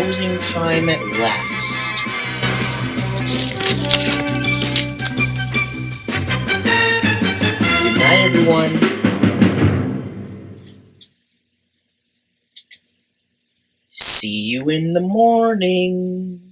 Closing time at last. Good night, everyone. See you in the morning.